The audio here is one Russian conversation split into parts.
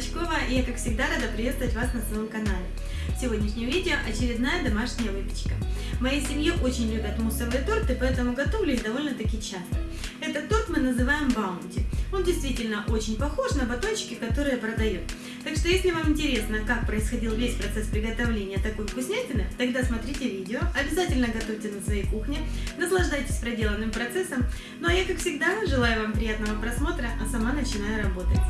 Клочкова, и я, как всегда, рада приветствовать вас на своем канале. В сегодняшнем видео очередная домашняя выпечка. В моей семье очень любят муссовые торты, поэтому готовлю их довольно-таки часто. Этот торт мы называем баунти. Он действительно очень похож на батончики, которые продают. Так что, если вам интересно, как происходил весь процесс приготовления такой вкуснятины, тогда смотрите видео, обязательно готовьте на своей кухне, наслаждайтесь проделанным процессом. Ну а я, как всегда, желаю вам приятного просмотра, а сама начинаю работать.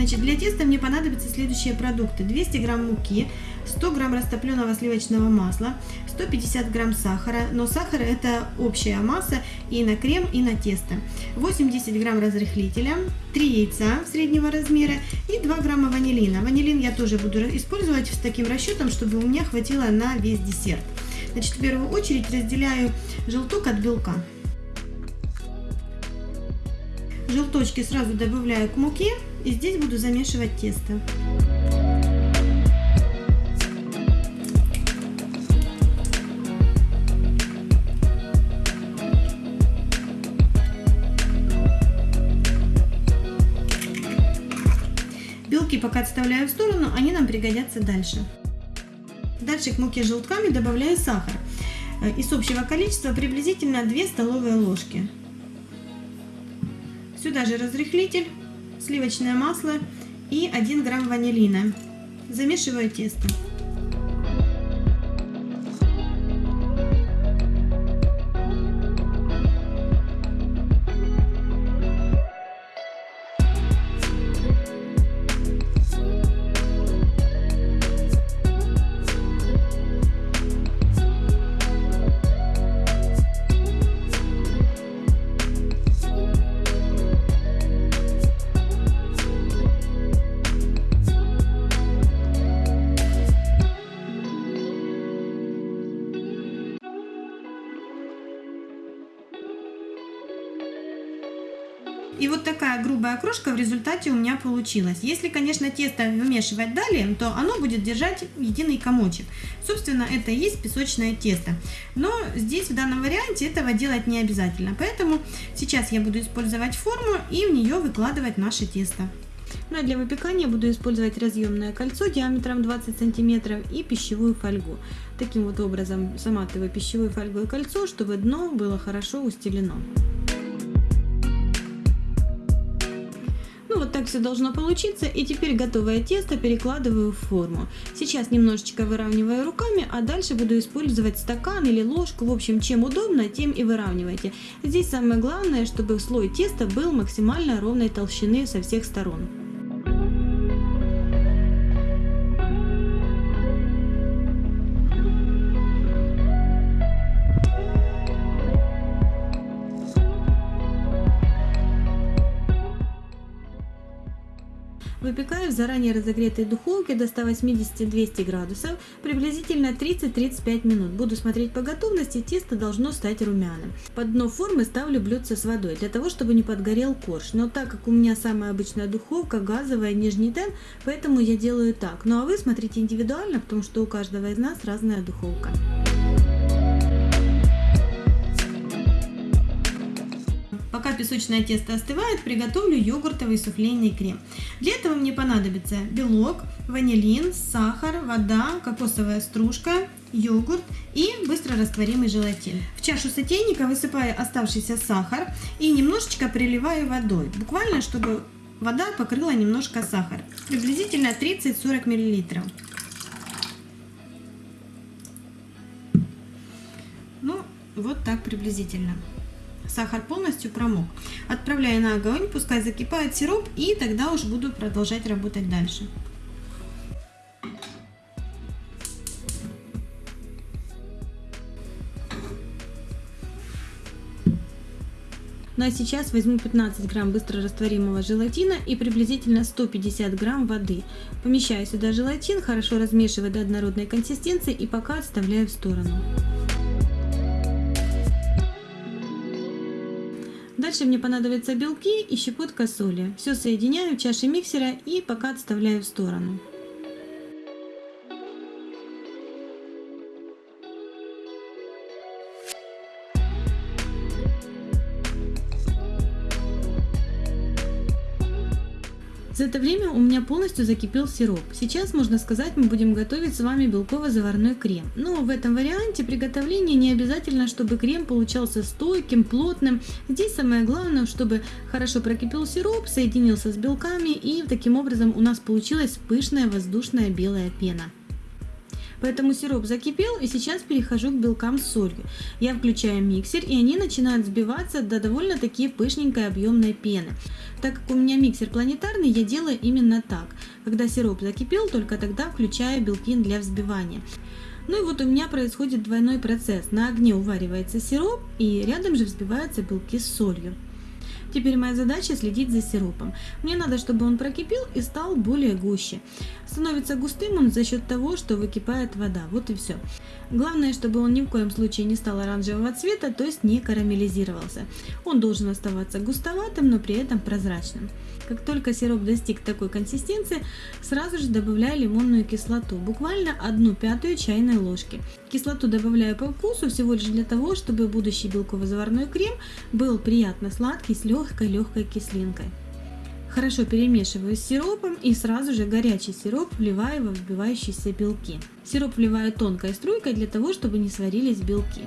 Значит, для теста мне понадобятся следующие продукты. 200 грамм муки, 100 грамм растопленного сливочного масла, 150 грамм сахара, но сахар это общая масса и на крем, и на тесто. 80 грамм разрыхлителя, 3 яйца среднего размера и 2 грамма ванилина. Ванилин я тоже буду использовать с таким расчетом, чтобы у меня хватило на весь десерт. Значит, в первую очередь разделяю желток от белка. Желточки сразу добавляю к муке и здесь буду замешивать тесто. Белки пока отставляю в сторону, они нам пригодятся дальше. Дальше к муке с желтками добавляю сахар. Из общего количества приблизительно 2 столовые ложки. Сюда же разрыхлитель, сливочное масло и 1 грамм ванилина. Замешиваю тесто. Вот такая грубая крошка в результате у меня получилась. Если, конечно, тесто вымешивать далее, то оно будет держать единый комочек. Собственно, это и есть песочное тесто. Но здесь в данном варианте этого делать не обязательно. Поэтому сейчас я буду использовать форму и в нее выкладывать наше тесто. Ну а для выпекания буду использовать разъемное кольцо диаметром 20 сантиметров и пищевую фольгу. Таким вот образом заматываю пищевой фольгой кольцо, чтобы дно было хорошо устелено. Вот так все должно получиться. И теперь готовое тесто перекладываю в форму. Сейчас немножечко выравниваю руками, а дальше буду использовать стакан или ложку. В общем, чем удобно, тем и выравнивайте. Здесь самое главное, чтобы слой теста был максимально ровной толщины со всех сторон. Выпекаю в заранее разогретой духовке до 180-200 градусов приблизительно 30-35 минут. Буду смотреть по готовности, тесто должно стать румяным. Под дно формы ставлю блюдце с водой, для того, чтобы не подгорел корж. Но так как у меня самая обычная духовка, газовая, нижний тен, поэтому я делаю так. Ну а вы смотрите индивидуально, потому что у каждого из нас разная духовка. Песочное тесто остывает, приготовлю йогуртовый суфлейный крем. Для этого мне понадобится белок, ванилин, сахар, вода, кокосовая стружка, йогурт и быстро растворимый желатин. В чашу сотейника высыпаю оставшийся сахар и немножечко приливаю водой, буквально чтобы вода покрыла немножко сахар, приблизительно 30-40 мл. Ну, вот так приблизительно сахар полностью промок. Отправляю на огонь, пускай закипает сироп, и тогда уж буду продолжать работать дальше. Ну а сейчас возьму 15 грамм быстро растворимого желатина и приблизительно 150 грамм воды. Помещаю сюда желатин, хорошо размешиваю до однородной консистенции и пока отставляю в сторону. Дальше мне понадобятся белки и щепотка соли. Все соединяю в чаше миксера и пока отставляю в сторону. За это время у меня полностью закипел сироп. Сейчас, можно сказать, мы будем готовить с вами белково-заварной крем. Но в этом варианте приготовления не обязательно, чтобы крем получался стойким, плотным. Здесь самое главное, чтобы хорошо прокипел сироп, соединился с белками и таким образом у нас получилась пышная воздушная белая пена. Поэтому сироп закипел и сейчас перехожу к белкам с солью. Я включаю миксер и они начинают взбиваться до довольно-таки пышненькой объемной пены. Так как у меня миксер планетарный, я делаю именно так. Когда сироп закипел, только тогда включаю белки для взбивания. Ну и вот у меня происходит двойной процесс. На огне уваривается сироп и рядом же взбиваются белки с солью. Теперь моя задача следить за сиропом. Мне надо, чтобы он прокипел и стал более гуще. Становится густым он за счет того, что выкипает вода. Вот и все. Главное, чтобы он ни в коем случае не стал оранжевого цвета, то есть не карамелизировался. Он должен оставаться густоватым, но при этом прозрачным. Как только сироп достиг такой консистенции, сразу же добавляю лимонную кислоту, буквально одну пятую чайной ложки. Кислоту добавляю по вкусу всего лишь для того, чтобы будущий белково-заварной крем был приятно сладкий с легкой-легкой кислинкой. Хорошо перемешиваю с сиропом и сразу же горячий сироп вливаю во взбивающиеся белки. Сироп вливаю тонкой струйкой для того, чтобы не сварились белки.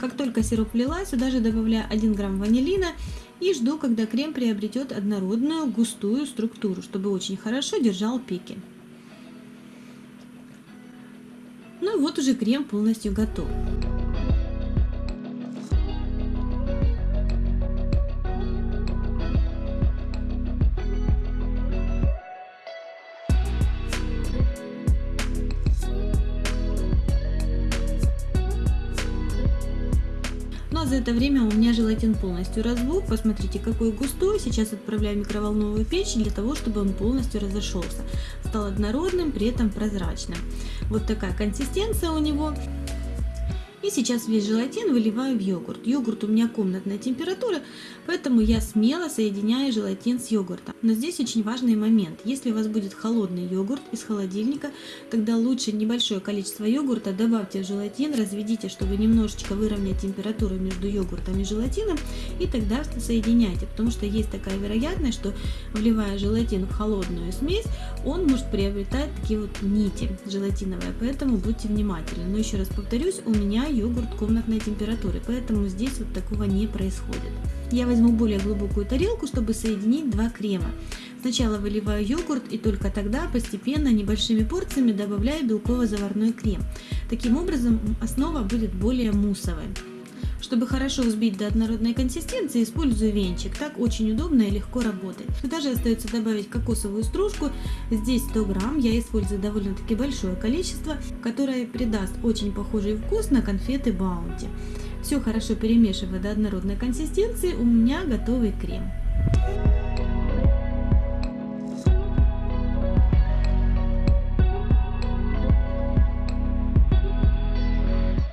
Как только сироп влила, сюда же добавляю 1 грамм ванилина и жду, когда крем приобретет однородную густую структуру, чтобы очень хорошо держал пики. Уже крем полностью готов. Но за это время у меня желатин полностью разбух. Посмотрите, какой густой. Сейчас отправляю в микроволновую печь для того, чтобы он полностью разошелся. Стал однородным, при этом прозрачным. Вот такая консистенция у него. И сейчас весь желатин выливаю в йогурт. Йогурт у меня комнатная температура, поэтому я смело соединяю желатин с йогуртом. Но здесь очень важный момент. Если у вас будет холодный йогурт из холодильника, тогда лучше небольшое количество йогурта добавьте в желатин, разведите, чтобы немножечко выровнять температуру между йогуртом и желатином, и тогда соединяйте, потому что есть такая вероятность, что вливая желатин в холодную смесь, он может приобретать такие вот нити желатиновые, поэтому будьте внимательны. Но еще раз повторюсь, у меня йогурт комнатной температуры, поэтому здесь вот такого не происходит. Я возьму более глубокую тарелку, чтобы соединить два крема. Сначала выливаю йогурт и только тогда постепенно небольшими порциями добавляю белково-заварной крем. Таким образом основа будет более муссовой. Чтобы хорошо взбить до однородной консистенции, использую венчик. Так очень удобно и легко работает. Сюда же остается добавить кокосовую стружку. Здесь 100 грамм. Я использую довольно-таки большое количество, которое придаст очень похожий вкус на конфеты Баунти. Все хорошо перемешивая до однородной консистенции, у меня готовый крем.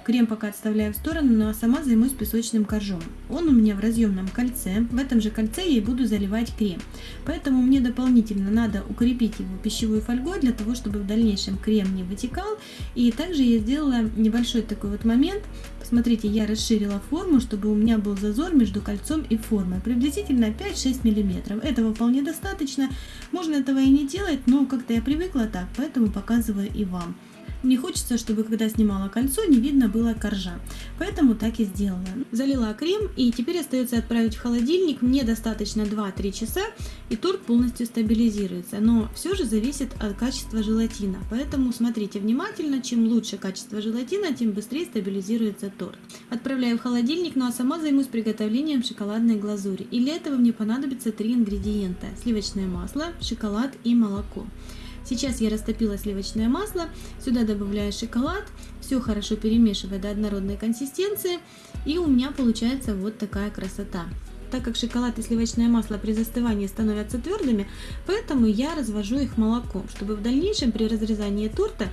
Крем пока отставляю в сторону, ну а сама займусь песочным коржом. Он у меня в разъемном кольце. В этом же кольце я и буду заливать крем. Поэтому мне дополнительно надо укрепить его пищевой фольгой, для того, чтобы в дальнейшем крем не вытекал. И также я сделала небольшой такой вот момент. Посмотрите, я расширила форму, чтобы у меня был зазор между кольцом и формой. Приблизительно 5-6 мм. Этого вполне достаточно. Можно этого и не делать, но как-то я привыкла так, поэтому показываю и вам. Не хочется, чтобы когда снимала кольцо, не видно было коржа. Поэтому так и сделала. Залила крем и теперь остается отправить в холодильник. Мне достаточно 2-3 часа и торт полностью стабилизируется. Но все же зависит от качества желатина. Поэтому смотрите внимательно. Чем лучше качество желатина, тем быстрее стабилизируется торт. Отправляю в холодильник, ну а сама займусь приготовлением шоколадной глазури. И для этого мне понадобится 3 ингредиента. Сливочное масло, шоколад и молоко. Сейчас я растопила сливочное масло, сюда добавляю шоколад, все хорошо перемешивая до однородной консистенции, и у меня получается вот такая красота. Так как шоколад и сливочное масло при застывании становятся твердыми, поэтому я развожу их молоком, чтобы в дальнейшем при разрезании торта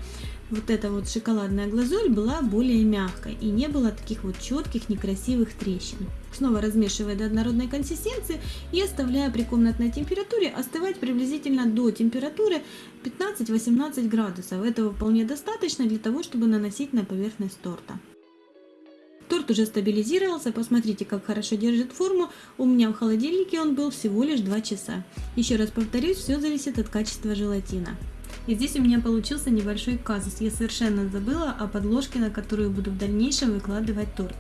вот эта вот шоколадная глазурь была более мягкой и не было таких вот четких некрасивых трещин. Снова размешивая до однородной консистенции и оставляя при комнатной температуре остывать приблизительно до температуры 15-18 градусов. Этого вполне достаточно для того, чтобы наносить на поверхность торта. Торт уже стабилизировался, посмотрите, как хорошо держит форму. У меня в холодильнике он был всего лишь 2 часа. Еще раз повторюсь, все зависит от качества желатина. И здесь у меня получился небольшой казус. Я совершенно забыла о подложке, на которую буду в дальнейшем выкладывать торт.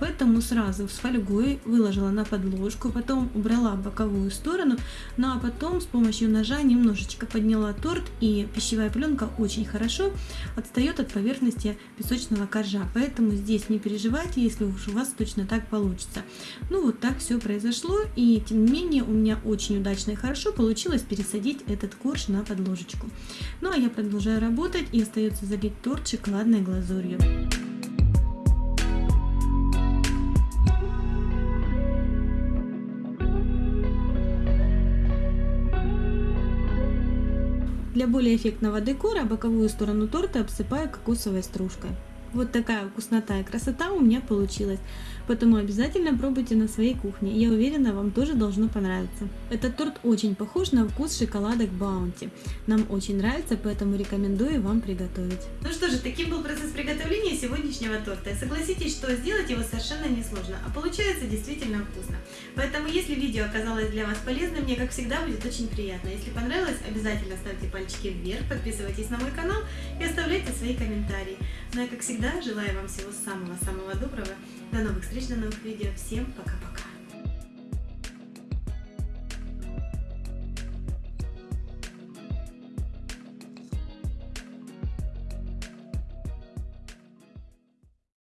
Поэтому сразу с фольгой выложила на подложку, потом убрала боковую сторону, ну а потом с помощью ножа немножечко подняла торт и пищевая пленка очень хорошо отстает от поверхности песочного коржа. Поэтому здесь не переживайте, если уж у вас точно так получится. Ну вот так все произошло и тем не менее у меня очень удачно и хорошо получилось пересадить этот корж на подложечку. Ну а я продолжаю работать и остается залить торт шоколадной глазурью. Для более эффектного декора боковую сторону торта обсыпаю кокосовой стружкой. Вот такая вкуснота и красота у меня получилась. Поэтому обязательно пробуйте на своей кухне. Я уверена, вам тоже должно понравиться. Этот торт очень похож на вкус шоколадок Баунти. Нам очень нравится, поэтому рекомендую вам приготовить. Ну что же, таким был процесс приготовления сегодняшнего торта. Согласитесь, что сделать его совершенно несложно, а получается действительно вкусно. Поэтому, если видео оказалось для вас полезным, мне, как всегда, будет очень приятно. Если понравилось, обязательно ставьте пальчики вверх, подписывайтесь на мой канал и оставляйте свои комментарии. Ну и, как всегда, желаю вам всего самого-самого доброго. До новых встреч, до новых видео. Всем пока-пока.